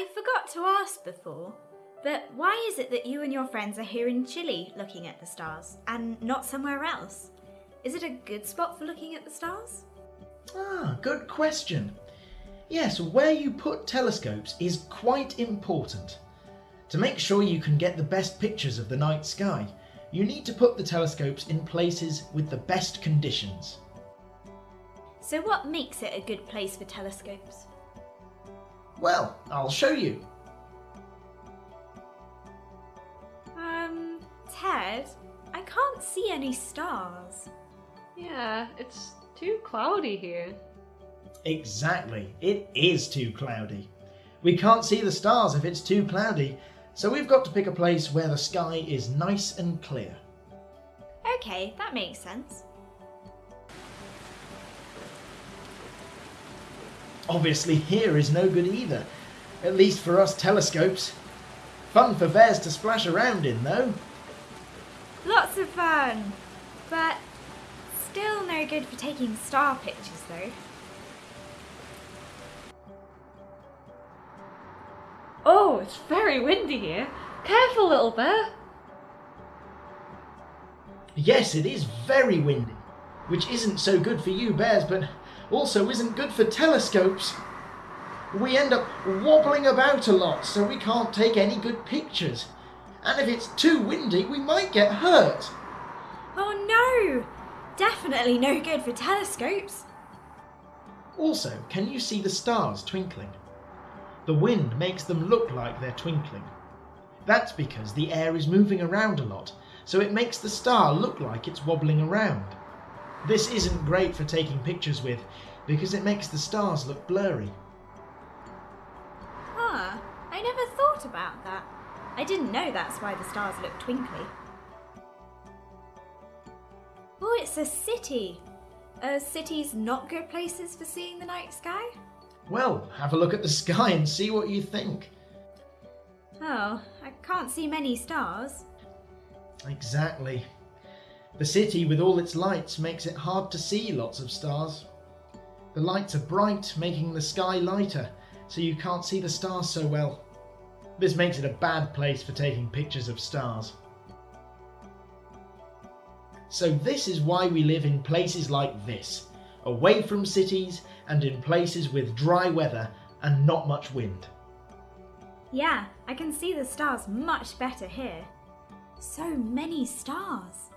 I forgot to ask before, but why is it that you and your friends are here in Chile looking at the stars and not somewhere else? Is it a good spot for looking at the stars? Ah, good question. Yes, where you put telescopes is quite important. To make sure you can get the best pictures of the night sky, you need to put the telescopes in places with the best conditions. So, what makes it a good place for telescopes? Well, I'll show you. Um, Ted, I can't see any stars. Yeah, it's too cloudy here. Exactly, it is too cloudy. We can't see the stars if it's too cloudy, so we've got to pick a place where the sky is nice and clear. Okay, that makes sense. Obviously, here is no good either, at least for us telescopes. Fun for bears to splash around in, though. Lots of fun, but still no good for taking star pictures though. Oh, it's very windy here. Careful, little bear. Yes, it is very windy, which isn't so good for you bears, but also isn't good for telescopes. We end up wobbling about a lot, so we can't take any good pictures. And if it's too windy, we might get hurt. Oh no! Definitely no good for telescopes. Also, can you see the stars twinkling? The wind makes them look like they're twinkling. That's because the air is moving around a lot, so it makes the star look like it's wobbling around. This isn't great for taking pictures with because it makes the stars look blurry. Huh, I never thought about that. I didn't know that's why the stars look twinkly. Oh, it's a city. Are cities not good places for seeing the night sky? Well, have a look at the sky and see what you think. Oh, I can't see many stars. Exactly. The city with all its lights makes it hard to see lots of stars. The lights are bright, making the sky lighter, so you can't see the stars so well. This makes it a bad place for taking pictures of stars. So this is why we live in places like this, away from cities and in places with dry weather and not much wind. Yeah, I can see the stars much better here. So many stars.